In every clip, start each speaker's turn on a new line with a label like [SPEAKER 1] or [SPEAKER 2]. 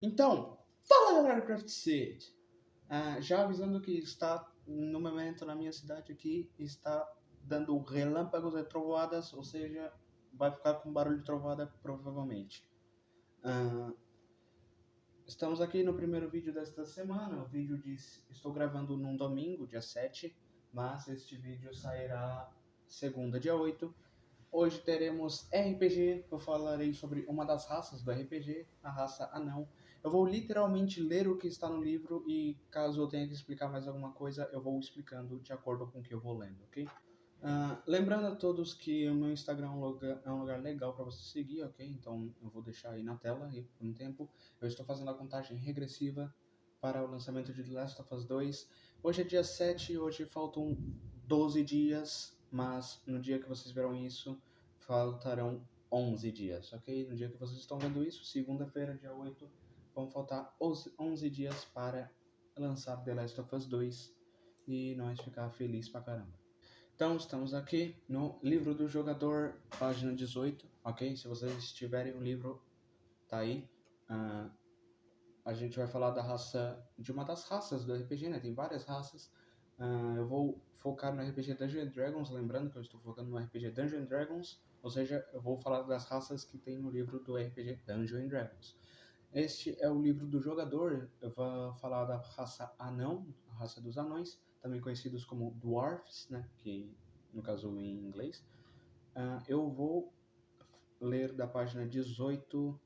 [SPEAKER 1] Então, fala galera do Craft City! Ah, já avisando que está, no momento na minha cidade aqui, está dando relâmpagos e trovoadas, ou seja, vai ficar com barulho de trovada provavelmente. Ah, estamos aqui no primeiro vídeo desta semana, o vídeo diz, estou gravando num domingo, dia 7, mas este vídeo sairá segunda, dia 8. Hoje teremos RPG, eu falarei sobre uma das raças do RPG, a raça anão. Eu vou literalmente ler o que está no livro e caso eu tenha que explicar mais alguma coisa, eu vou explicando de acordo com o que eu vou lendo, ok? Uh, lembrando a todos que o meu Instagram é um lugar, é um lugar legal para você seguir, ok? Então eu vou deixar aí na tela aí por um tempo. Eu estou fazendo a contagem regressiva para o lançamento de The Last of Us 2. Hoje é dia 7, hoje faltam 12 dias, mas no dia que vocês verão isso, faltarão 11 dias, ok? No dia que vocês estão vendo isso, segunda-feira, dia 8, vão faltar 11 dias para lançar The Last of Us 2 e nós ficar feliz pra caramba. Então, estamos aqui no livro do jogador, página 18, ok? Se vocês tiverem o livro, tá aí. Uh, a gente vai falar da raça, de uma das raças do RPG, né? Tem várias raças. Uh, eu vou focar no RPG Dungeons Dragons, lembrando que eu estou focando no RPG Dungeons Dragons, ou seja, eu vou falar das raças que tem no livro do RPG Dungeons Dragons. Este é o livro do jogador. Eu vou falar da raça anão, a raça dos anões, também conhecidos como dwarfs, né? Que no caso em inglês. Uh, eu vou ler da página 18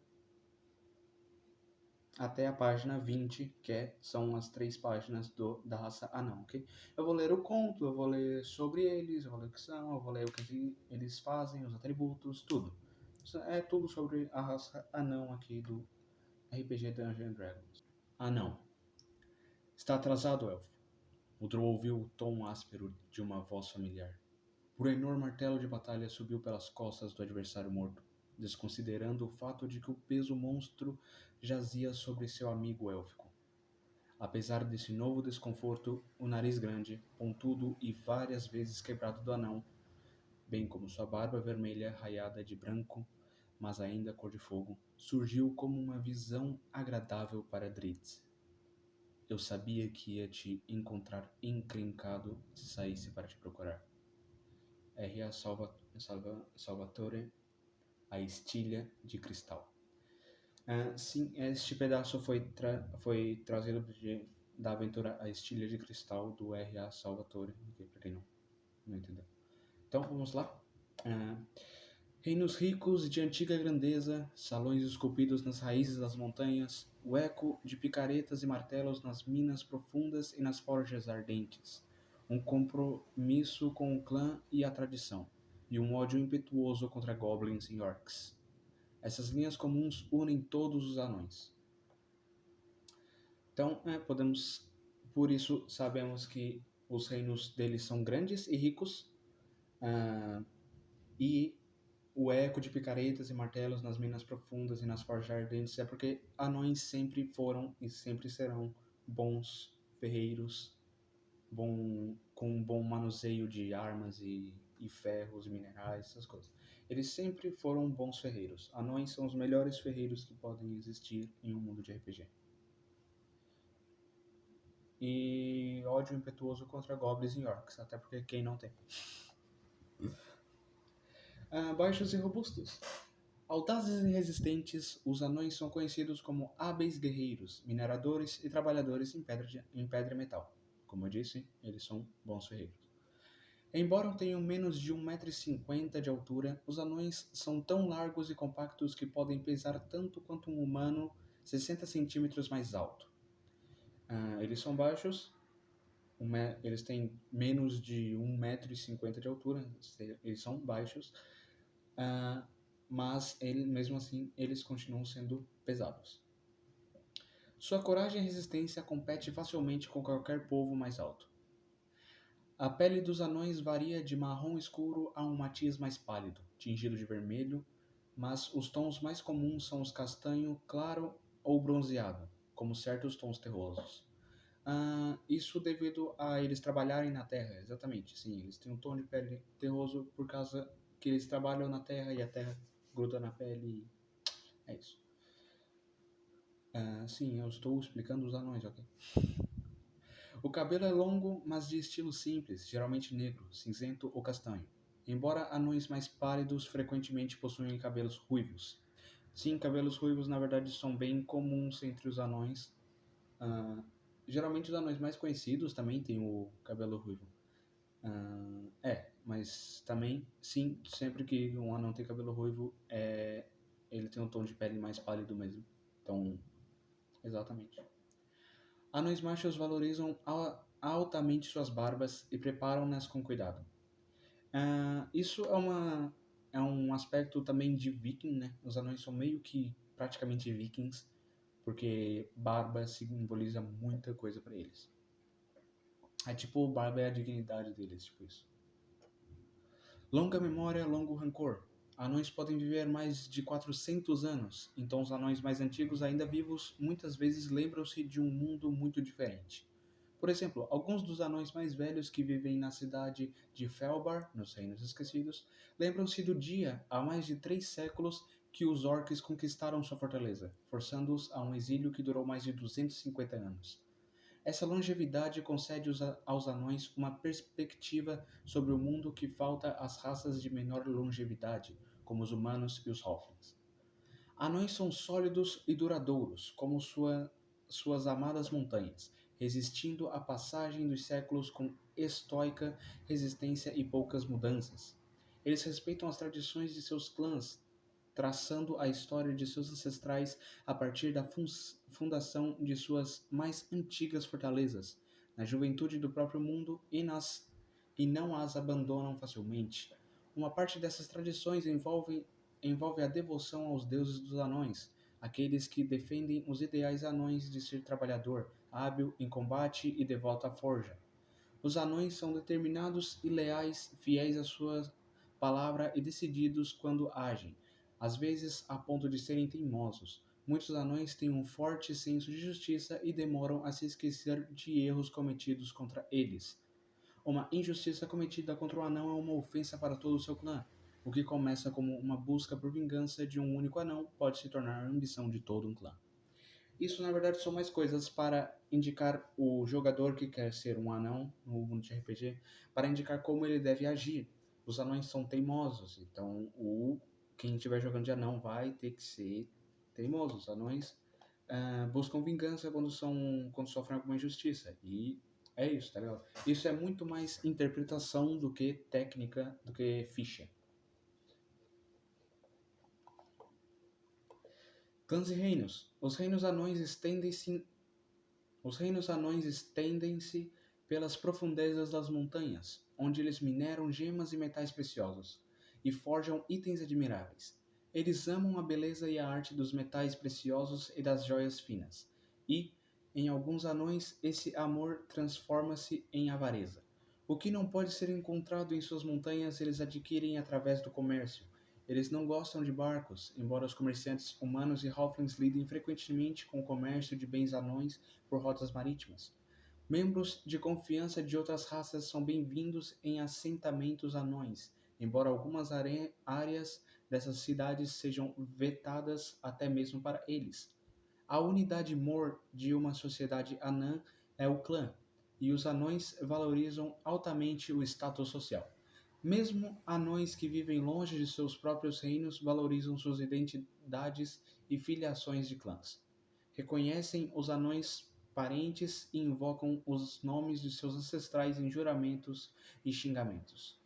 [SPEAKER 1] até a página 20, que é, são as três páginas do, da raça anão, ok? Eu vou ler o conto, eu vou ler sobre eles, eu vou ler o que são, eu vou ler o que eles fazem, os atributos, tudo. É tudo sobre a raça anão aqui do RPG Dungeons Dragons. Ah, não. Está atrasado, elfo. O Drow ouviu o tom áspero de uma voz familiar. Enorme martelo de batalha subiu pelas costas do adversário morto, desconsiderando o fato de que o peso monstro jazia sobre seu amigo élfico. Apesar desse novo desconforto, o nariz grande, pontudo e várias vezes quebrado do anão, bem como sua barba vermelha raiada de branco, mas ainda cor de fogo, surgiu como uma visão agradável para Dritz. Eu sabia que ia te encontrar encrencado se saísse para te procurar. R.A. Salva, Salva, Salvatore, A Estilha de Cristal. Uh, sim, este pedaço foi, tra foi trazido de, da aventura A Estilha de Cristal do R.A. Salvatore, para quem não, não entendeu. Então, vamos lá. Uh, Reinos ricos de antiga grandeza, salões esculpidos nas raízes das montanhas, o eco de picaretas e martelos nas minas profundas e nas forjas ardentes, um compromisso com o clã e a tradição, e um ódio impetuoso contra goblins e orcs. Essas linhas comuns unem todos os anões. Então, é, podemos, por isso sabemos que os reinos deles são grandes e ricos, uh, e o eco de picaretas e martelos nas minas profundas e nas forjas ardentes é porque anões sempre foram e sempre serão bons ferreiros, bom, com um bom manuseio de armas e, e ferros, minerais, essas coisas. Eles sempre foram bons ferreiros. Anões são os melhores ferreiros que podem existir em um mundo de RPG. E ódio impetuoso contra goblins e orcs, até porque quem não tem uh, baixos e robustos. Audazes e resistentes, os anões são conhecidos como hábeis guerreiros, mineradores e trabalhadores em pedra, de, em pedra e metal. Como eu disse, eles são bons ferreiros. Embora tenham menos de 1,50m de altura, os anões são tão largos e compactos que podem pesar tanto quanto um humano 60 centímetros mais alto. Uh, eles são baixos, um eles têm menos de 1,50m de altura, eles são baixos, uh, mas ele, mesmo assim eles continuam sendo pesados. Sua coragem e resistência compete facilmente com qualquer povo mais alto. A pele dos anões varia de marrom escuro a um matiz mais pálido, tingido de vermelho, mas os tons mais comuns são os castanho claro ou bronzeado, como certos tons terrosos. Uh, isso devido a eles trabalharem na terra, exatamente. Sim, eles têm um tom de pele terroso por causa que eles trabalham na terra e a terra gruda na pele. É isso. Ah, sim, eu estou explicando os anões, ok? O cabelo é longo, mas de estilo simples, geralmente negro, cinzento ou castanho. Embora anões mais pálidos frequentemente possuem cabelos ruivos. Sim, cabelos ruivos na verdade são bem comuns entre os anões. Ah, geralmente os anões mais conhecidos também têm o cabelo ruivo. Ah, é, mas também, sim, sempre que um anão tem cabelo ruivo, é, ele tem um tom de pele mais pálido mesmo. Então, exatamente. Anões machos valorizam al- altamente suas barbas e preparam-nas com cuidado. Ah, isso é uma é um aspecto também de viking, né? Os anões são meio que praticamente vikings, porque barba simboliza muita coisa pra eles. É tipo, barba é a dignidade deles, tipo isso. Longa memória, longo rancor. Anões podem viver mais de 400 anos, então os anões mais antigos ainda vivos muitas vezes lembram-se de um mundo muito diferente. Por exemplo, alguns dos anões mais velhos que vivem na cidade de Felbar, nos Reinos Esquecidos, lembram-se do dia, há mais de três séculos, que os orcs conquistaram sua fortaleza, forçando-os a um exílio que durou mais de 250 anos. Essa longevidade concede aos anões uma perspectiva sobre o mundo que falta às raças de menor longevidade, como os humanos e os halflings. Anões são sólidos e duradouros, como sua- suas amadas montanhas, resistindo à passagem dos séculos com estoica resistência e poucas mudanças. Eles respeitam as tradições de seus clãs, traçando a história de seus ancestrais a partir da fun- fundação de suas mais antigas fortalezas, na juventude do próprio mundo e, nas, e não as abandonam facilmente. Uma parte dessas tradições envolve, envolve a devoção aos deuses dos anões, aqueles que defendem os ideais anões de ser trabalhador, hábil em combate e devoto à forja. Os anões são determinados e leais, fiéis à sua palavra e decididos quando agem, às vezes a ponto de serem teimosos. Muitos anões têm um forte senso de justiça e demoram a se esquecer de erros cometidos contra eles. Uma injustiça cometida contra um anão é uma ofensa para todo o seu clã. O que começa como uma busca por vingança de um único anão pode se tornar a ambição de todo um clã. Isso, na verdade, são mais coisas para indicar o jogador que quer ser um anão no mundo de RPG, para indicar como ele deve agir. Os anões são teimosos, então o quem estiver jogando de anão vai ter que ser teimoso. Os anões ah, buscam vingança quando são quando sofrem alguma injustiça e é isso, tá ligado? Isso é muito mais interpretação do que técnica, do que ficha. Clãs e reinos. Os reinos anões estendem-se os reinos anões estendem-se pelas profundezas das montanhas, onde eles mineram gemas e metais preciosos e forjam itens admiráveis. Eles amam a beleza e a arte dos metais preciosos e das joias finas, e, em alguns anões, esse amor transforma-se em avareza. O que não pode ser encontrado em suas montanhas, eles adquirem através do comércio. Eles não gostam de barcos, embora os comerciantes humanos e halflings lidem frequentemente com o comércio de bens anões por rotas marítimas. Membros de confiança de outras raças são bem-vindos em assentamentos anões, embora algumas áreas dessas cidades sejam vetadas até mesmo para eles. A unidade mor de uma sociedade anã é o clã, e os anões valorizam altamente o status social. Mesmo anões que vivem longe de seus próprios reinos valorizam suas identidades e filiações de clãs. Reconhecem os anões parentes e invocam os nomes de seus ancestrais em juramentos e xingamentos.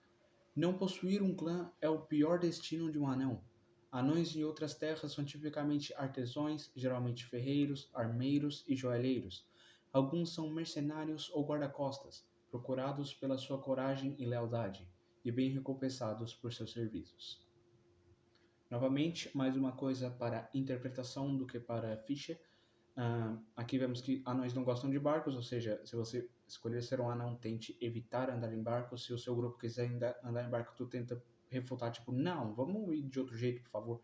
[SPEAKER 1] Não possuir um clã é o pior destino de um anão. Anões em outras terras são tipicamente artesãos, geralmente ferreiros, armeiros e joalheiros. Alguns são mercenários ou guarda-costas, procurados pela sua coragem e lealdade, e bem recompensados por seus serviços. Novamente, mais uma coisa para interpretação do que para ficha. Ah, aqui vemos que anões não gostam de barcos, ou seja, se você escolher ser um anão, tente evitar andar em barcos. Se o seu grupo quiser andar em barco, tu tenta refutar, tipo, não, vamos ir de outro jeito, por favor.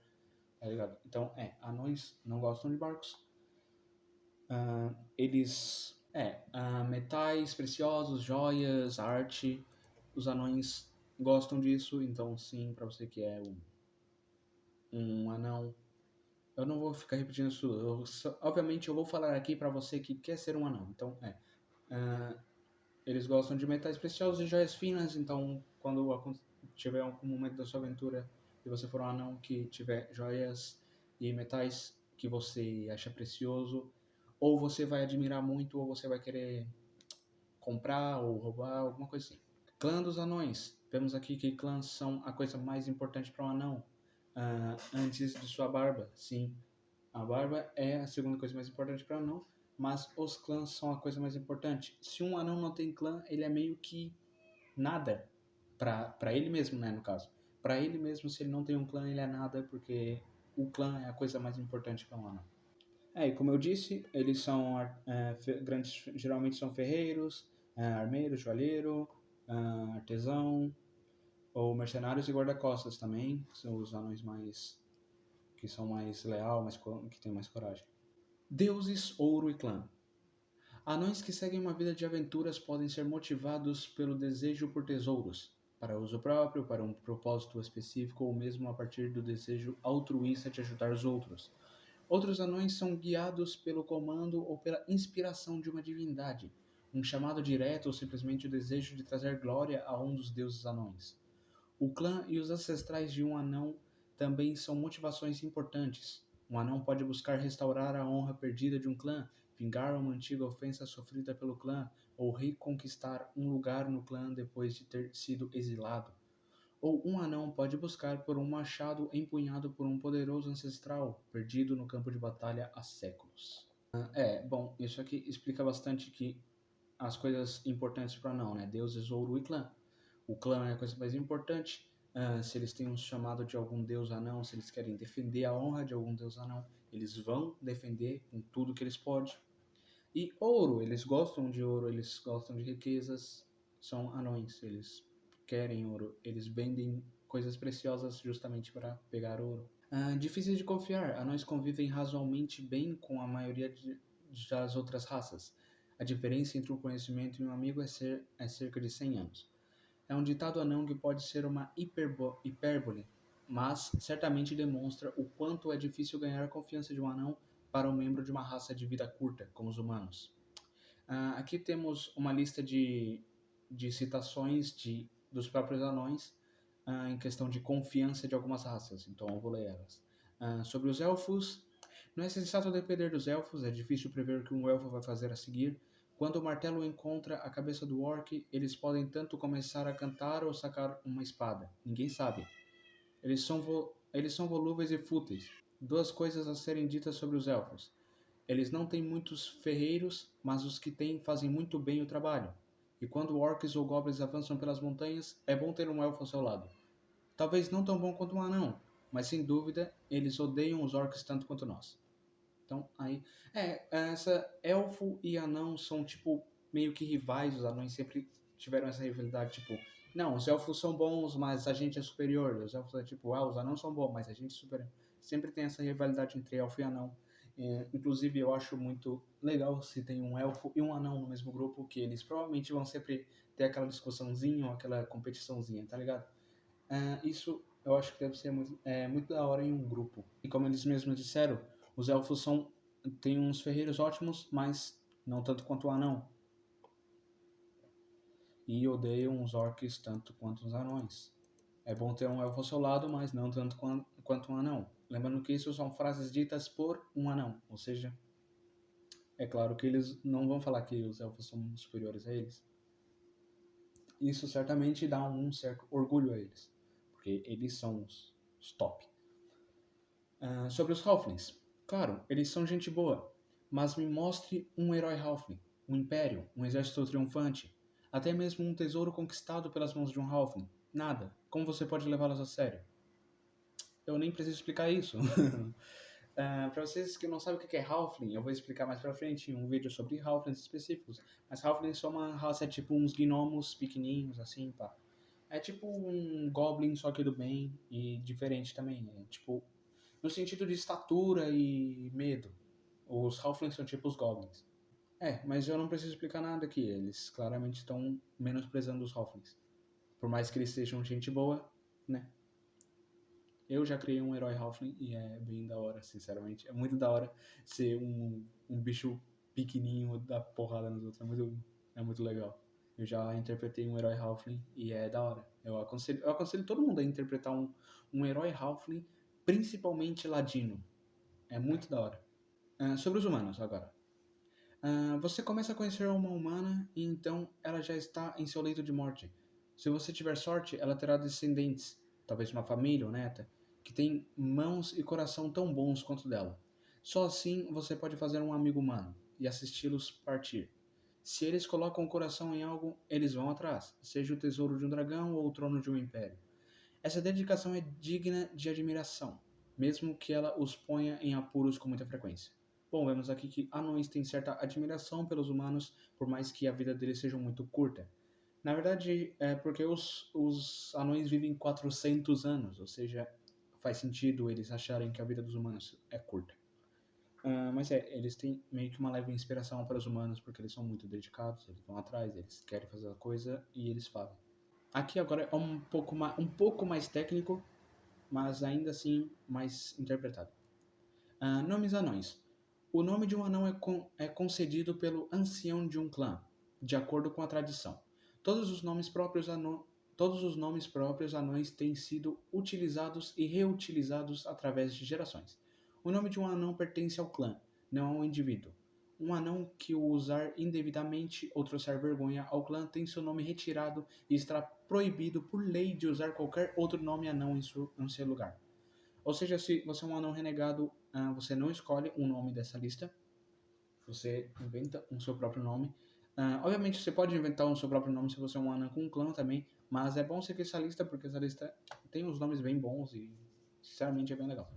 [SPEAKER 1] Tá ligado? Então, é, anões não gostam de barcos. Ah, eles, é, ah, metais preciosos, joias, arte. Os anões gostam disso, então sim, para você que é um, um anão, eu não vou ficar repetindo isso. Eu obviamente, eu vou falar aqui para você que quer ser um anão. Então, é. Ah, eles gostam de metais preciosos e joias finas. Então, quando tiver algum momento da sua aventura e você for um anão que tiver joias e metais que você acha precioso, ou você vai admirar muito, ou você vai querer comprar ou roubar, alguma coisa assim. Clã dos anões. Vemos aqui que clãs são a coisa mais importante para um anão. ah, antes de sua barba, sim. A barba é a segunda coisa mais importante para um anão, mas os clãs são a coisa mais importante. Se um anão não tem clã, ele é meio que nada para ele mesmo, né, no caso. Para ele mesmo, se ele não tem um clã, ele é nada, porque o clã é a coisa mais importante para um anão. É, e como eu disse, eles são é, grandes, geralmente são ferreiros, é, armeiro, joalheiro, ah, artesão, ou mercenários e guarda-costas também, que são os anões mais que são mais leal, mais que têm mais coragem. Deuses, ouro e clã. Anões que seguem uma vida de aventuras podem ser motivados pelo desejo por tesouros, para uso próprio, para um propósito específico ou mesmo a partir do desejo altruísta de ajudar os outros. Outros anões são guiados pelo comando ou pela inspiração de uma divindade, um chamado direto ou simplesmente o desejo de trazer glória a um dos deuses anões. O clã e os ancestrais de um anão também são motivações importantes. Um anão pode buscar restaurar a honra perdida de um clã, vingar uma antiga ofensa sofrida pelo clã, ou reconquistar um lugar no clã depois de ter sido exilado. Ou um anão pode buscar por um machado empunhado por um poderoso ancestral, perdido no campo de batalha há séculos. Ah, É, bom, isso aqui explica bastante que as coisas importantes para anão, né? Deuses, ouro e clã. O clã é a coisa mais importante. Ah, se eles têm um chamado de algum deus anão, se eles querem defender a honra de algum deus anão, eles vão defender com tudo que eles podem. E ouro, eles gostam de ouro, eles gostam de riquezas, são anões, eles querem ouro, eles vendem coisas preciosas justamente para pegar ouro. Difíceis de confiar, anões convivem razoavelmente bem com a maioria das outras raças. A diferença entre um conhecimento e um amigo é, ser, é cerca de 100 anos. É um ditado anão que pode ser uma hipérbole, mas certamente demonstra o quanto é difícil ganhar a confiança de um anão para um membro de uma raça de vida curta, como os humanos. Ah, aqui temos uma lista de, de citações de, dos próprios anões ah, em questão de confiança de algumas raças, então eu vou ler elas. Ah, sobre os elfos, não é sensato depender dos elfos, é difícil prever o que um elfo vai fazer a seguir. Quando o martelo encontra a cabeça do orc, eles podem tanto começar a cantar ou sacar uma espada. Ninguém sabe. Eles são, vo- eles são volúveis e fúteis. Duas coisas a serem ditas sobre os elfos. Eles não têm muitos ferreiros, mas os que têm fazem muito bem o trabalho. E quando orcs ou goblins avançam pelas montanhas, é bom ter um elfo ao seu lado. Talvez não tão bom quanto um anão, mas sem dúvida eles odeiam os orcs tanto quanto nós. Então, aí. É, essa. Elfo e anão são, tipo, meio que rivais. Os anões sempre tiveram essa rivalidade, tipo. Não, os elfos são bons, mas a gente é superior. Os elfos é tipo, ah, os anãos são bons, mas a gente é superior. Sempre tem essa rivalidade entre elfo e anão. É, inclusive, eu acho muito legal se tem um elfo e um anão no mesmo grupo, que eles provavelmente vão sempre ter aquela discussãozinha ou aquela competiçãozinha, tá ligado? É, isso eu acho que deve ser muito, é, muito da hora em um grupo. E como eles mesmos disseram, os elfos são têm uns ferreiros ótimos, mas não tanto quanto o anão. E odeiam os orcs tanto quanto os anões. É bom ter um elfo ao seu lado, mas não tanto quan- quanto um anão. Lembrando que isso são frases ditas por um anão, ou seja, é claro que eles não vão falar que os elfos são superiores a eles. Isso certamente dá um certo orgulho a eles, porque eles são os, top. Ah, sobre os Halflings. Claro, eles são gente boa, mas me mostre um herói Halfling, um império, um exército triunfante, até mesmo um tesouro conquistado pelas mãos de um Halfling. Nada. Como você pode levá-los a sério? Eu nem preciso explicar isso. Ah, para vocês que não sabem o que é Halfling, eu vou explicar mais pra frente um vídeo sobre Halflings específicos. Mas Halflings são uma raça, é tipo uns gnomos pequenininhos, assim, pá. É tipo um Goblin, só que do bem e diferente também. É tipo, no sentido de estatura e medo. Os Halflings são tipo os Goblins. É, mas eu não preciso explicar nada aqui. Eles claramente estão menosprezando os Halflings. Por mais que eles sejam gente boa, né? Eu já criei um herói Halfling e é bem da hora, sinceramente. É muito da hora ser um, um bicho pequenininho da porrada nos outros. É muito, é muito legal. Eu já interpretei um herói Halfling e é da hora. Eu aconselho, eu aconselho todo mundo a interpretar um, um herói Halfling, principalmente ladino. É muito da hora. Uh, sobre os humanos agora. Uh, você começa a conhecer uma humana e então ela já está em seu leito de morte. Se você tiver sorte, ela terá descendentes, talvez uma família ou neta, que tem mãos e coração tão bons quanto dela. Só assim você pode fazer um amigo humano e assisti-los partir. Se eles colocam o coração em algo, eles vão atrás, seja o tesouro de um dragão ou o trono de um império. Essa dedicação é digna de admiração, mesmo que ela os ponha em apuros com muita frequência. Bom, vemos aqui que anões têm certa admiração pelos humanos, por mais que a vida deles seja muito curta. Na verdade, é porque os, os anões vivem 400 anos, ou seja, faz sentido eles acharem que a vida dos humanos é curta. Uh, mas é, eles têm meio que uma leve inspiração para os humanos, porque eles são muito dedicados, eles vão atrás, eles querem fazer a coisa e eles fazem. Aqui agora é um pouco, mais, um pouco mais técnico, mas ainda assim mais interpretado. Uh, nomes anões. O nome de um anão é, con é concedido pelo ancião de um clã, de acordo com a tradição. Todos os nomes próprios todos os nomes próprios anões têm sido utilizados e reutilizados através de gerações. O nome de um anão pertence ao clã, não ao indivíduo. Um anão que o usar indevidamente ou trouxer vergonha ao clã tem seu nome retirado e estará proibido por lei de usar qualquer outro nome anão em seu, em seu lugar. Ou seja, se você é um anão renegado, uh, você não escolhe um nome dessa lista, você inventa um seu próprio nome. Uh, obviamente, você pode inventar um seu próprio nome se você é um anão com um clã também, mas é bom seguir essa lista porque essa lista tem uns nomes bem bons e, sinceramente, é bem legal.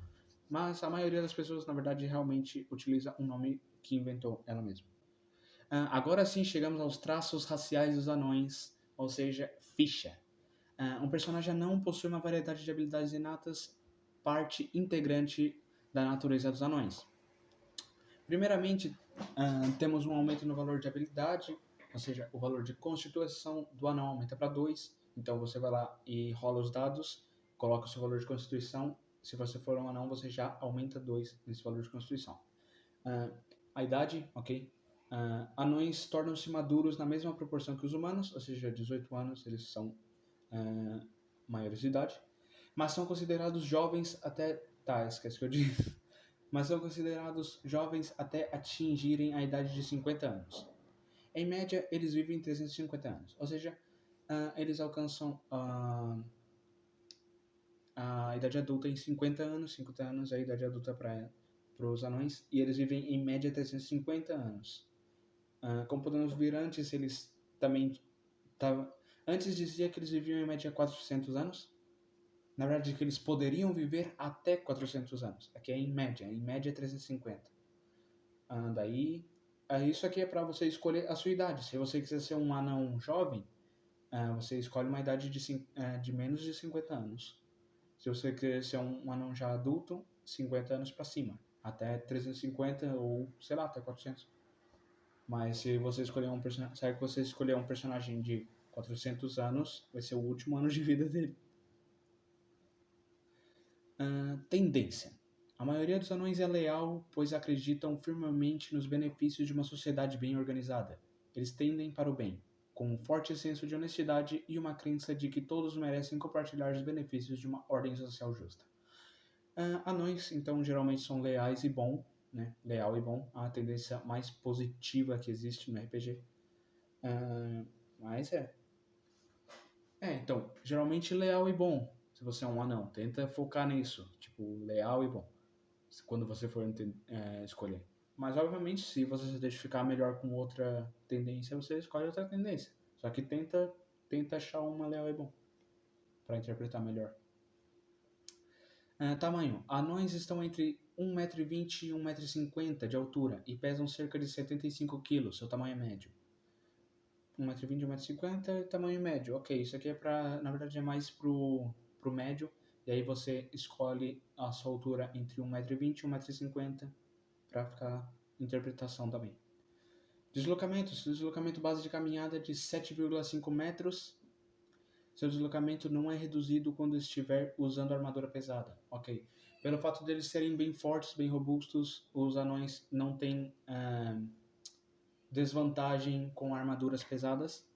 [SPEAKER 1] Mas a maioria das pessoas, na verdade, realmente utiliza um nome que inventou ela mesma. Uh, agora sim chegamos aos traços raciais dos anões, ou seja, ficha. Uh, um personagem anão possui uma variedade de habilidades inatas, parte integrante da natureza dos anões. Primeiramente, uh, temos um aumento no valor de habilidade, ou seja, o valor de constituição do anão aumenta para 2. Então você vai lá e rola os dados, coloca o seu valor de constituição se você for um anão, você já aumenta 2 nesse valor de constituição. Uh, a idade, ok? Uh, anões tornam-se maduros na mesma proporção que os humanos, ou seja, 18 anos eles são uh, maiores de idade, mas são considerados jovens até. Tá, esquece que eu disse. Mas são considerados jovens até atingirem a idade de 50 anos. Em média, eles vivem 350 anos, ou seja, uh, eles alcançam a idade adulta em 50 anos, 50 anos é a idade adulta para os anões, e eles vivem em média 350 anos. Uh, como podemos ver antes, eles também tavam, antes dizia que eles viviam em média 400 anos. Na verdade, que eles poderiam viver até 400 anos. Aqui é em média, em média 350. Uh, daí, uh, isso aqui é para você escolher a sua idade. Se você quiser ser um anão jovem, uh, você escolhe uma idade de, de menos de 50 anos. Se você quer ser um anão já adulto, 50 anos para cima. Até 350 ou, sei lá, até 400. Mas se você escolher um personagem, se você escolher um personagem de 400 anos, vai ser o último ano de vida dele. Uh, tendência. A maioria dos anões é leal, pois acreditam firmemente nos benefícios de uma sociedade bem organizada. Eles tendem para o bem, com um forte senso de honestidade e uma crença de que todos merecem compartilhar os benefícios de uma ordem social justa. Uh, anões, então, geralmente são leais e bom, né? Leal e bom, a tendência mais positiva que existe no RPG. Uh, ah, mas é. É, então, geralmente leal e bom, se você é um anão. Tenta focar nisso, tipo, leal e bom, quando você for é, escolher. Mas, obviamente, se você se identificar melhor com outra tendência, você escolhe outra tendência. Só que tenta, tenta achar uma leal e bom para interpretar melhor. Uh, tamanho. Anões estão entre 1,20m e 1,50m de altura e pesam cerca de 75 kg. Seu tamanho é médio. 1,20m e 1,50m, tamanho médio. Ok, isso aqui é para, na verdade, é mais pro, pro médio. E aí você escolhe a sua altura entre 1,20m e 1,50m para ficar interpretação também. Deslocamentos. Deslocamento base de caminhada de 7,5 metros. Seu deslocamento não é reduzido quando estiver usando armadura pesada. Ok. Pelo fato deles serem bem fortes, bem robustos, os anões não têm ah, desvantagem com armaduras pesadas.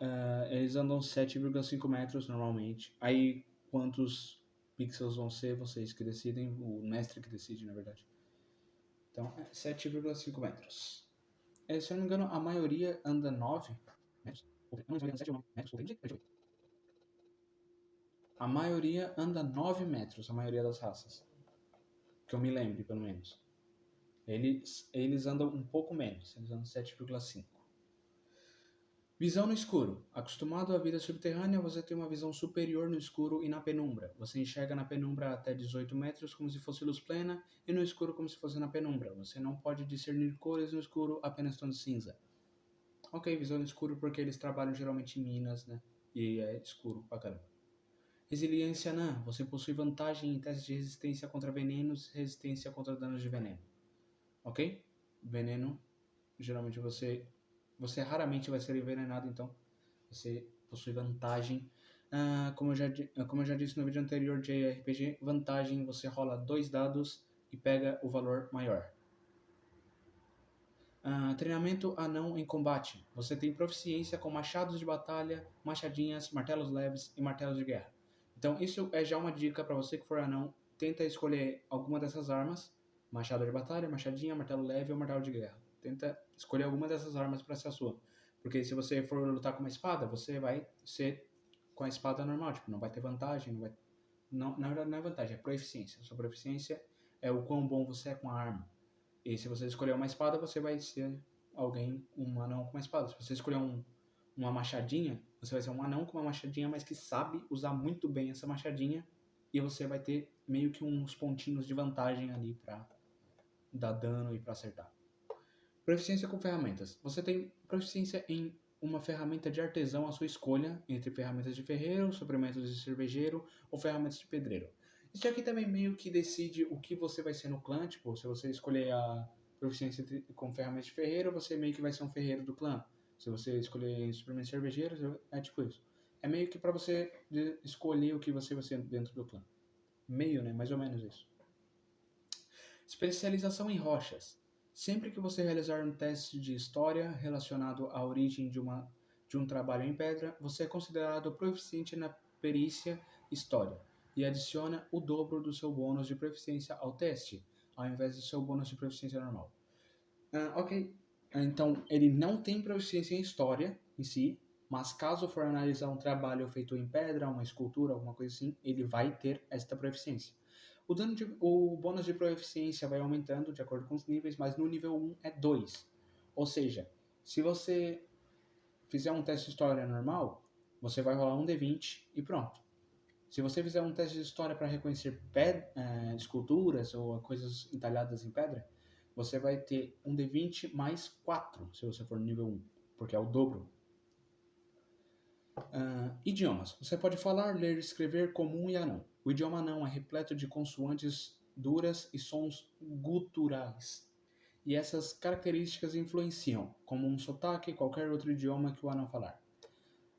[SPEAKER 1] Ah, eles andam 7,5 metros normalmente. Aí quantos pixels vão ser, vocês que decidem, o mestre que decide, na verdade. Então, é 7,5 metros. É, se eu não me engano, a maioria anda 9 metros. Não, 7 ou 9 metros. A maioria anda 9 metros, a maioria das raças. Que eu me lembre, pelo menos. Eles, eles andam um pouco menos, eles andam 7,5. Visão no escuro. Acostumado à vida subterrânea, você tem uma visão superior no escuro e na penumbra. Você enxerga na penumbra até 18 metros como se fosse luz plena e no escuro como se fosse na penumbra. Você não pode discernir cores no escuro, apenas tons cinza. Ok, visão no escuro porque eles trabalham geralmente em minas, né? E é escuro pra caramba. Resiliência anã. Você possui vantagem em testes de resistência contra venenos e resistência contra danos de veneno. Ok? Veneno, geralmente você você raramente vai ser envenenado, então você possui vantagem. Ah, como, eu já, como eu já disse no vídeo anterior de RPG, vantagem você rola dois dados e pega o valor maior. Ah, treinamento anão em combate. Você tem proficiência com machados de batalha, machadinhas, martelos leves e martelos de guerra. Então isso é já uma dica para você que for anão. Tenta escolher alguma dessas armas. Machado de batalha, machadinha, martelo leve ou martelo de guerra. Tenta escolher alguma dessas armas para ser a sua. Porque se você for lutar com uma espada, você vai ser com a espada normal, tipo, não vai ter vantagem, não vai... Não, na verdade não é vantagem, é proficiência. Sua proficiência é o quão bom você é com a arma. E se você escolher uma espada, você vai ser alguém, um anão com uma espada. Se você escolher um, uma machadinha, você vai ser um anão com uma machadinha, mas que sabe usar muito bem essa machadinha. E você vai ter meio que uns pontinhos de vantagem ali pra dar dano e pra acertar. Proficiência com ferramentas. Você tem proficiência em uma ferramenta de artesão à sua escolha, entre ferramentas de ferreiro, suprimentos de cervejeiro ou ferramentas de pedreiro. Isso aqui também meio que decide o que você vai ser no clã, tipo, se você escolher a proficiência com ferramentas de ferreiro, você meio que vai ser um ferreiro do clã. Se você escolher suprimentos cervejeiros, é tipo isso. É meio que para você escolher o que você vai ser dentro do clã. Meio, né? Mais ou menos isso. Especialização em rochas. Sempre que você realizar um teste de história relacionado à origem de, uma, de um trabalho em pedra, você é considerado proficiente na perícia história e adiciona o dobro do seu bônus de proficiência ao teste, ao invés do seu bônus de proficiência normal. Uh, ok, então ele não tem proficiência em história em si, mas caso for analisar um trabalho feito em pedra, uma escultura, alguma coisa assim, ele vai ter esta proficiência. O, dano de, o bônus de proficiência vai aumentando de acordo com os níveis, mas no nível 1 é 2. Ou seja, se você fizer um teste de história normal, você vai rolar um D20 e pronto. Se você fizer um teste de história para reconhecer pedra, é, esculturas ou coisas entalhadas em pedra, você vai ter um D20 mais 4 se você for nível 1, porque é o dobro. Uh, idiomas. Você pode falar, ler escrever comum e anão. O idioma não é repleto de consoantes duras e sons guturais. E essas características influenciam, como um sotaque qualquer outro idioma que o anão falar.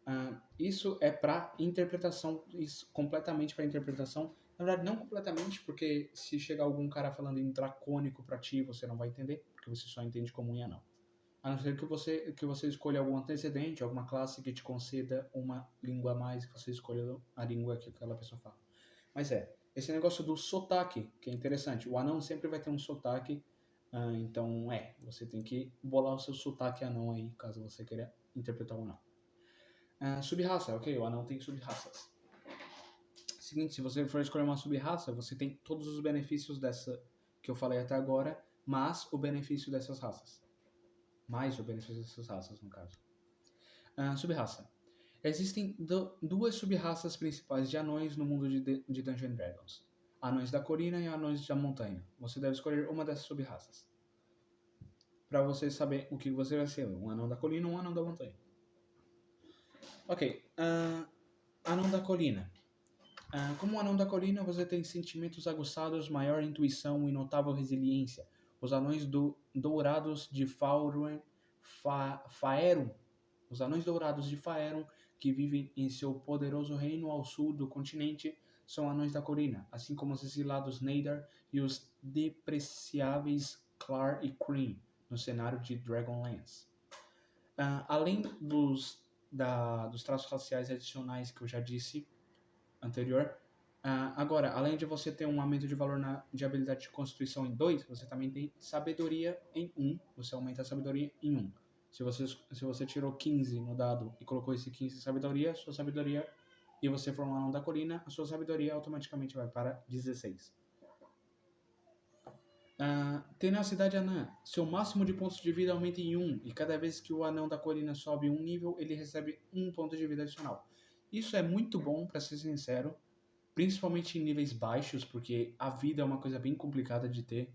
[SPEAKER 1] Uh, isso é para interpretação, isso, completamente para interpretação. Na verdade, não completamente, porque se chegar algum cara falando em dracônico para ti, você não vai entender, porque você só entende comum e anão. A não ser que você, que você escolha algum antecedente, alguma classe que te conceda uma língua a mais, que você escolha a língua que aquela pessoa fala. Mas é, esse negócio do sotaque, que é interessante. O anão sempre vai ter um sotaque, uh, então é, você tem que bolar o seu sotaque anão aí, caso você queira interpretar o anão. Uh, subraça, ok, o anão tem subraças. Seguinte, se você for escolher uma subraça, você tem todos os benefícios dessa que eu falei até agora, mas o benefício dessas raças. Mais o benefício dessas raças, no caso. Uh, subraça. Existem duas sub-raças principais de anões no mundo de, de Dungeons Dragons: anões da colina e anões da montanha. Você deve escolher uma dessas sub-raças. Para você saber o que você vai ser: um anão da colina ou um anão da montanha. Ok. Uh, anão da colina. Uh, como anão da colina, você tem sentimentos aguçados, maior intuição e notável resiliência. Os anões do, dourados de Faerun, Fa, Faerun, os anões dourados de Faerun que vivem em seu poderoso reino ao sul do continente são anões da colina, assim como os exilados Neidar e os depreciáveis Clar e Cream no cenário de Dragonlance. Uh, além dos, da, dos traços raciais adicionais que eu já disse anterior, uh, agora, além de você ter um aumento de valor na, de habilidade de constituição em 2, você também tem sabedoria em 1, um, você aumenta a sabedoria em 1. Um. Se você, se você tirou 15 no dado e colocou esse 15 em sabedoria, sua sabedoria, e você for um anão da colina, a sua sabedoria automaticamente vai para 16. Uh, tenacidade anã. Seu máximo de pontos de vida aumenta em 1, e cada vez que o anão da colina sobe um nível, ele recebe um ponto de vida adicional. Isso é muito bom, para ser sincero, principalmente em níveis baixos, porque a vida é uma coisa bem complicada de ter.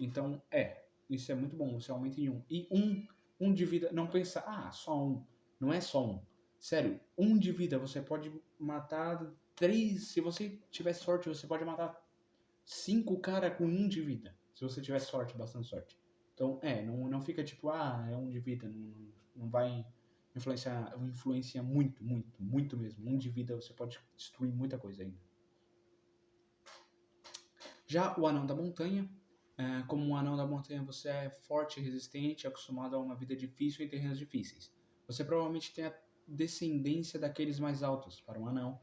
[SPEAKER 1] Então, é, isso é muito bom, você aumenta em 1. E 1 um de vida, não pensa, ah, só um. Não é só um. Sério, um de vida, você pode matar três. Se você tiver sorte, você pode matar cinco cara com um de vida. Se você tiver sorte, bastante sorte. Então, é, não, não fica tipo, ah, é um de vida. Não, não vai influenciar, influencia muito, muito, muito mesmo. Um de vida você pode destruir muita coisa ainda. Já o anão da montanha, é, como um anão da montanha, você é forte, resistente, acostumado a uma vida difícil em terrenos difíceis. Você provavelmente tem a descendência daqueles mais altos para um anão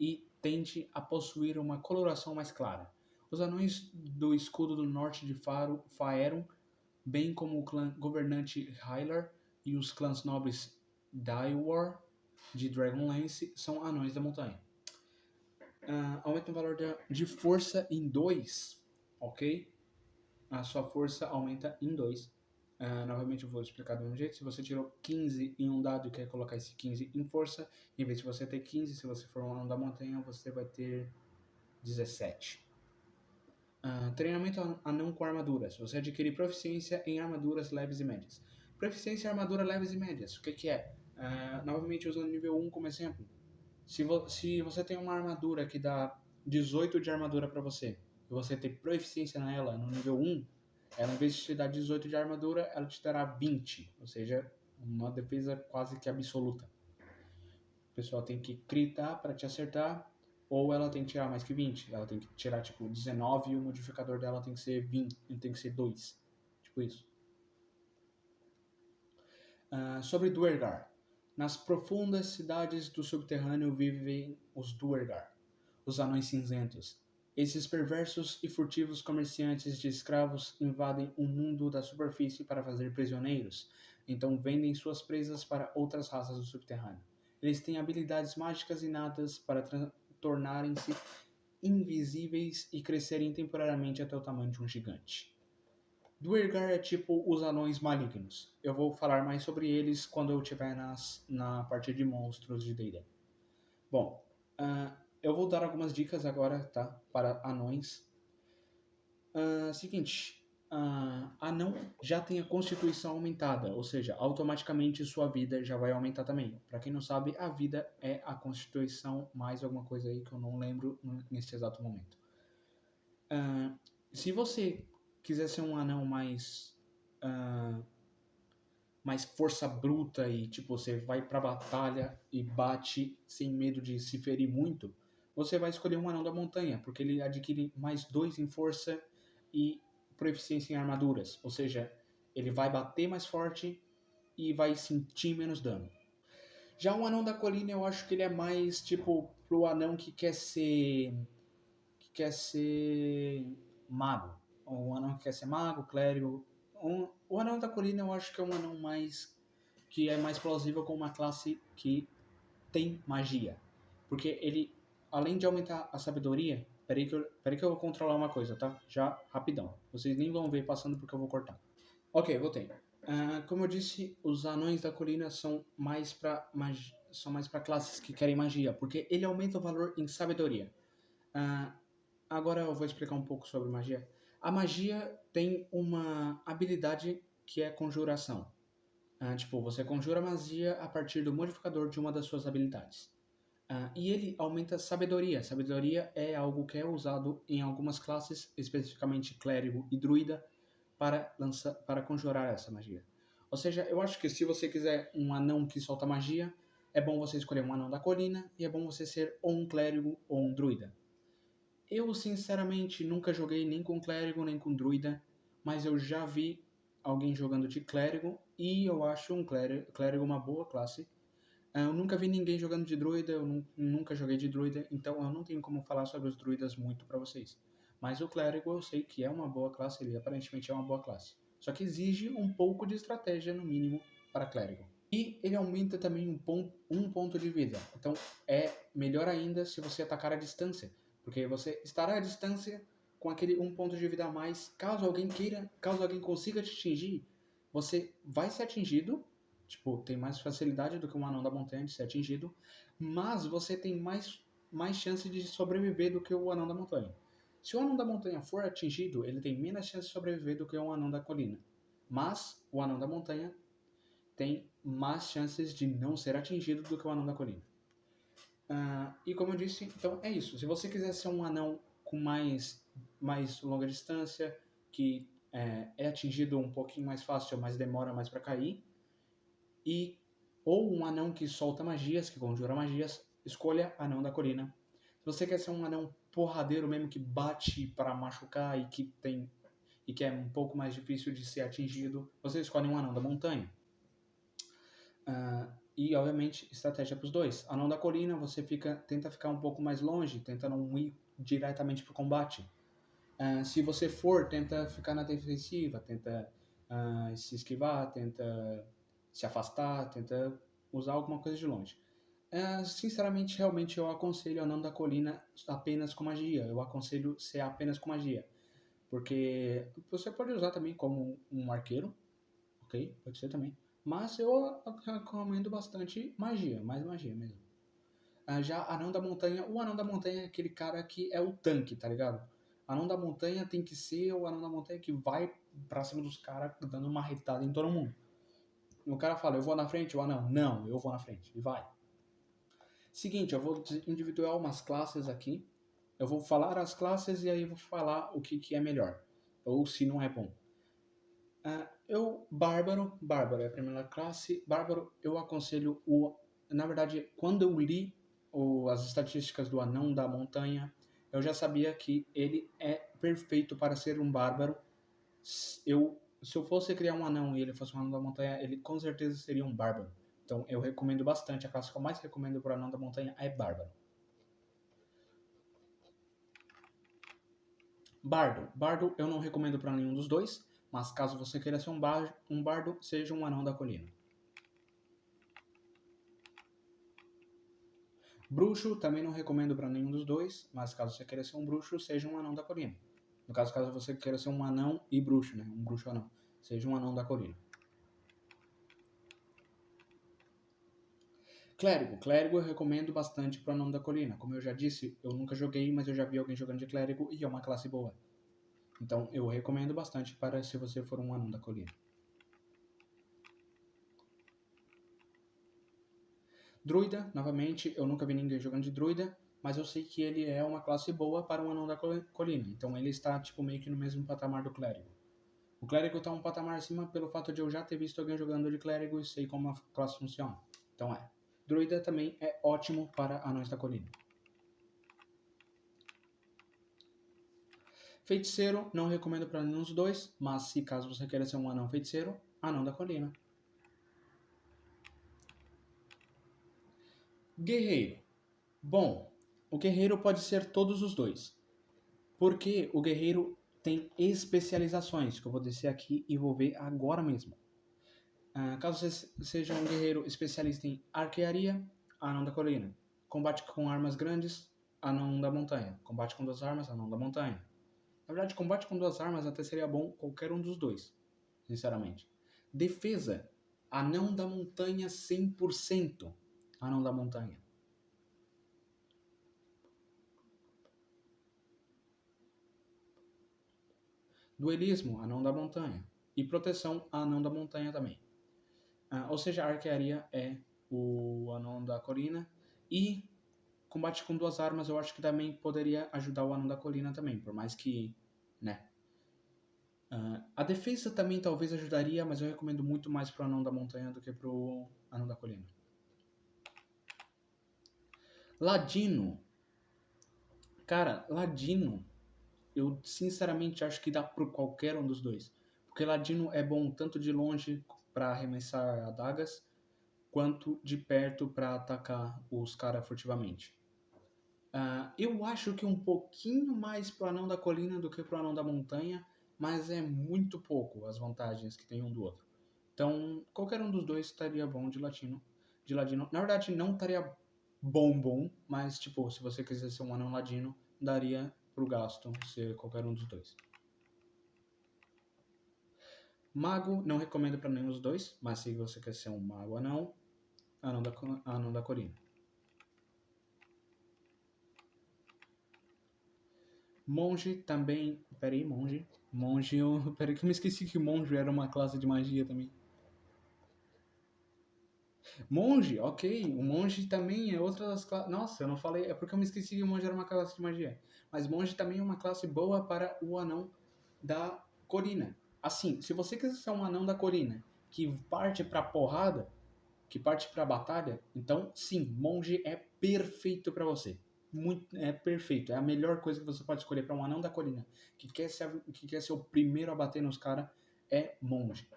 [SPEAKER 1] e tende a possuir uma coloração mais clara. Os anões do escudo do norte de Faro, Faerun, bem como o clã governante Hylar e os clãs nobres Daiwar de Dragonlance, são anões da montanha. Uh, aumenta o valor de, força em 2, ok? a sua força aumenta em 2. Uh, ah, novamente eu vou explicar do mesmo jeito. Se você tirou 15 em um dado e quer colocar esse 15 em força, em vez de você ter 15, se você for um anão da montanha, você vai ter 17. Ah, treinamento anão com armaduras. Você adquire proficiência em armaduras leves e médias. Proficiência em armadura leves e médias. O que, que é? Uh, novamente usando nível 1 como exemplo. Se, vo se você tem uma armadura que dá 18 de armadura para você, e você ter proficiência nela no nível 1, ela em vez de te dar 18 de armadura, ela te dará 20, ou seja, uma defesa quase que absoluta. O pessoal tem que critar para te acertar, ou ela tem que tirar mais que 20. Ela tem que tirar tipo 19 e o modificador dela tem que ser 20, tem que ser 2. Tipo isso. Uh, sobre Duergar. Nas profundas cidades do subterrâneo vivem os Duergar, os anões cinzentos, esses perversos e furtivos comerciantes de escravos invadem o mundo da superfície para fazer prisioneiros, então vendem suas presas para outras raças do subterrâneo. Eles têm habilidades mágicas inatas para tornarem-se invisíveis e crescerem temporariamente até o tamanho de um gigante. Duergar é tipo os anões malignos. Eu vou falar mais sobre eles quando eu estiver nas, na parte de monstros de D&D. Bom, uh, eu vou dar algumas dicas agora, tá? Para anões. Uh, seguinte, uh, anão já tem a constituição aumentada, ou seja, automaticamente sua vida já vai aumentar também. Para quem não sabe, a vida é a constituição mais alguma coisa aí que eu não lembro nesse exato momento. Uh, se você quiser ser um anão mais uh, mais força bruta e tipo você vai pra batalha e bate sem medo de se ferir muito, você vai escolher um anão da montanha, porque ele adquire mais dois em força e proficiência em armaduras. Ou seja, ele vai bater mais forte e vai sentir menos dano. Já o anão da colina, eu acho que ele é mais tipo pro anão que quer ser. que quer ser mago. Ou um anão que quer ser mago, clérigo. Um, o anão da colina eu acho que é um anão mais. que é mais plausível com uma classe que tem magia. Porque ele além de aumentar a sabedoria, peraí que, eu, peraí que eu vou controlar uma coisa, tá? Já rapidão. Vocês nem vão ver passando porque eu vou cortar. Ok, voltei. Uh, como eu disse, os anões da colina são mais para são mais para classes que querem magia, porque ele aumenta o valor em sabedoria. Uh, agora eu vou explicar um pouco sobre magia. A magia tem uma habilidade que é conjuração. Uh, tipo, você conjura magia a partir do modificador de uma das suas habilidades. Uh, e ele aumenta sabedoria. Sabedoria é algo que é usado em algumas classes, especificamente clérigo e druida, para, lançar, para conjurar essa magia. Ou seja, eu acho que se você quiser um anão que solta magia, é bom você escolher um anão da colina e é bom você ser ou um clérigo ou um druida. Eu, sinceramente, nunca joguei nem com clérigo nem com druida, mas eu já vi alguém jogando de clérigo e eu acho um clérigo, clérigo uma boa classe. Ah, eu nunca vi ninguém jogando de druida, eu nunca joguei de druida, então eu não tenho como falar sobre os druidas muito para vocês. Mas o clérigo eu sei que é uma boa classe, ele aparentemente é uma boa classe. Só que exige um pouco de estratégia, no mínimo, para clérigo. E ele aumenta também um ponto, um ponto de vida. Então é melhor ainda se você atacar à distância. Porque você estará à distância com aquele um ponto de vida a mais. Caso alguém queira, caso alguém consiga te atingir, você vai ser atingido. Tipo, tem mais facilidade do que um anão da montanha de ser atingido. Mas você tem mais, mais chance de sobreviver do que o anão da montanha. Se o anão da montanha for atingido, ele tem menos chance de sobreviver do que o anão da colina. Mas o anão da montanha tem mais chances de não ser atingido do que o anão da colina. Uh, e como eu disse, então é isso. Se você quiser ser um anão com mais, mais longa distância, que é, é atingido um pouquinho mais fácil, mas demora mais para cair, e ou um anão que solta magias, que conjura magias, escolha anão da colina. Se você quer ser um anão porradeiro mesmo que bate para machucar e que tem e que é um pouco mais difícil de ser atingido, você escolhe um anão da montanha. Uh, e obviamente estratégia para os dois. Anão da colina você fica tenta ficar um pouco mais longe, tenta não ir diretamente para o combate. Uh, se você for, tenta ficar na defensiva, tenta uh, se esquivar, tenta se afastar, tenta usar alguma coisa de longe. É, sinceramente, realmente eu aconselho Anão da Colina apenas com magia. Eu aconselho ser apenas com magia. Porque você pode usar também como um arqueiro, ok? Pode ser também. Mas eu recomendo bastante magia, mais magia mesmo. Ah, já Anão da Montanha, o Anão da Montanha é aquele cara que é o tanque, tá ligado? Anão da Montanha tem que ser o Anão da Montanha que vai pra cima dos caras dando uma retada em todo mundo. O cara fala, eu vou na frente, o anão, não, eu vou na frente, e vai. Seguinte, eu vou individuar umas classes aqui. Eu vou falar as classes e aí vou falar o que, que é melhor. Ou se não é bom. Uh, eu, Bárbaro, Bárbaro é a primeira classe. Bárbaro, eu aconselho o. Na verdade, quando eu li o, as estatísticas do anão da montanha, eu já sabia que ele é perfeito para ser um bárbaro. Eu, se eu fosse criar um anão e ele fosse um anão da montanha, ele com certeza seria um bárbaro. Então eu recomendo bastante. A classe que eu mais recomendo para anão da montanha é Bárbaro. Bardo. Bardo eu não recomendo para nenhum dos dois, mas caso você queira ser um, bar um bardo, seja um anão da colina. Bruxo também não recomendo para nenhum dos dois, mas caso você queira ser um bruxo, seja um anão da colina. No caso, caso você queira ser um anão e bruxo, né? Um bruxo anão. Seja um anão da colina. Clérigo. Clérigo eu recomendo bastante para o Anão da Colina. Como eu já disse, eu nunca joguei, mas eu já vi alguém jogando de Clérigo e é uma classe boa. Então eu recomendo bastante para se você for um Anão da Colina. Druida, novamente, eu nunca vi ninguém jogando de Druida, mas eu sei que ele é uma classe boa para um Anão da Colina. Então ele está tipo meio que no mesmo patamar do Clérigo. O Clérigo está um patamar acima pelo fato de eu já ter visto alguém jogando de Clérigo e sei como a classe funciona. Então é. Druida também é ótimo para anões da colina. Feiticeiro, não recomendo para nenhum dos dois, mas se caso você queira ser um anão feiticeiro, anão da colina. Guerreiro. Bom, o guerreiro pode ser todos os dois. Porque o guerreiro tem especializações, que eu vou descer aqui e vou ver agora mesmo. Uh, caso você seja um guerreiro especialista em arquearia, anão da colina. Combate com armas grandes, anão da montanha. Combate com duas armas, anão da montanha. Na verdade, combate com duas armas até seria bom qualquer um dos dois, sinceramente. Defesa, anão da montanha 100%. Anão da montanha. Duelismo, anão da montanha. E proteção, anão da montanha também. Uh, ou seja, a arquearia é o anão da colina. E combate com duas armas eu acho que também poderia ajudar o anão da colina também, por mais que, né. Uh, a defesa também talvez ajudaria, mas eu recomendo muito mais pro anão da montanha do que pro anão da colina. Ladino. Cara, Ladino, eu sinceramente acho que dá por qualquer um dos dois. Porque Ladino é bom tanto de longe para arremessar adagas, quanto de perto para atacar os caras furtivamente. Uh, eu acho que um pouquinho mais pro anão da colina do que pro anão da montanha, mas é muito pouco as vantagens que tem um do outro. Então, qualquer um dos dois estaria bom de latino. De ladino. Na verdade, não estaria bom bom, mas tipo, se você quiser ser um anão ladino, daria pro gasto ser qualquer um dos dois. Mago, não recomendo para nenhum dos dois, mas se você quer ser um mago anão, anão da, anão da colina. Monge também. Peraí, monge. Monge, eu. Peraí que eu me esqueci que monge era uma classe de magia também. Monge, ok. O monge também é outra das classes. Nossa, eu não falei. É porque eu me esqueci que o monge era uma classe de magia. Mas monge também é uma classe boa para o anão da Corina. Assim, se você quiser ser um anão da Corina que parte pra porrada, que parte pra batalha, então sim, monge é perfeito para você muito, é perfeito. É a melhor coisa que você pode escolher para um anão da colina que quer ser, que quer ser o primeiro a bater nos caras é monge.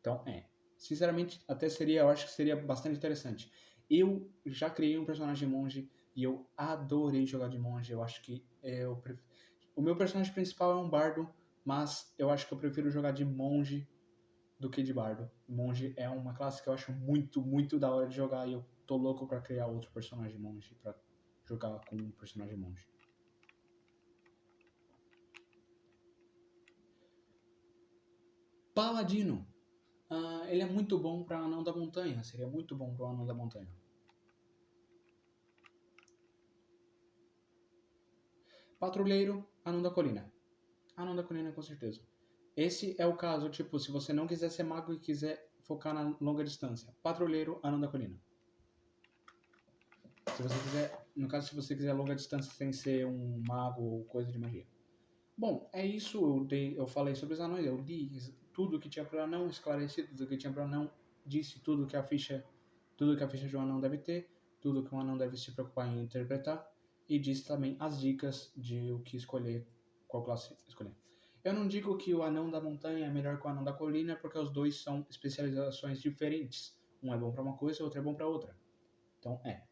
[SPEAKER 1] Então, é. Sinceramente, até seria, eu acho que seria bastante interessante. Eu já criei um personagem monge e eu adorei jogar de monge. Eu acho que é o, pref... o meu personagem principal é um bardo, mas eu acho que eu prefiro jogar de monge do que de bardo. Monge é uma classe que eu acho muito, muito da hora de jogar e eu tô louco para criar outro personagem monge para jogar com um personagem monge. Paladino. Uh, ele é muito bom para anão da montanha. Seria muito bom para anão da montanha. Patrulheiro, anão da colina. Anão da colina, com certeza. Esse é o caso, tipo, se você não quiser ser mago e quiser focar na longa distância. Patrulheiro, anão da colina. Se você quiser, no caso, se você quiser longa distância sem ser um mago ou coisa de magia. Bom, é isso. Eu, dei, eu falei sobre os anões. Eu li tudo que tinha para anão, esclareci tudo que tinha para anão, disse tudo que a ficha, tudo que a ficha de um anão deve ter, tudo que um anão deve se preocupar em interpretar e disse também as dicas de o que escolher, qual classe escolher. Eu não digo que o anão da montanha é melhor que o anão da colina, porque os dois são especializações diferentes. Um é bom para uma coisa, outro é bom para outra. Então, é.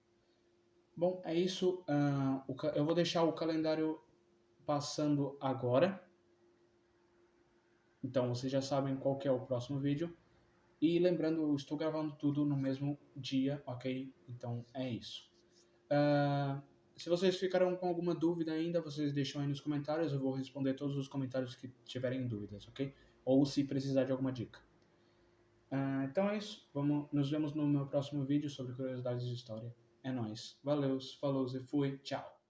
[SPEAKER 1] Bom, é isso. Uh, eu vou deixar o calendário passando agora. Então vocês já sabem qual é o próximo vídeo. E lembrando, eu estou gravando tudo no mesmo dia, ok? Então é isso. Uh, se vocês ficaram com alguma dúvida ainda, vocês deixam aí nos comentários. Eu vou responder todos os comentários que tiverem dúvidas, ok? Ou se precisar de alguma dica. Uh, então é isso. Vamos, nos vemos no meu próximo vídeo sobre curiosidades de história. É nóis. Valeu, falou e fui. Tchau.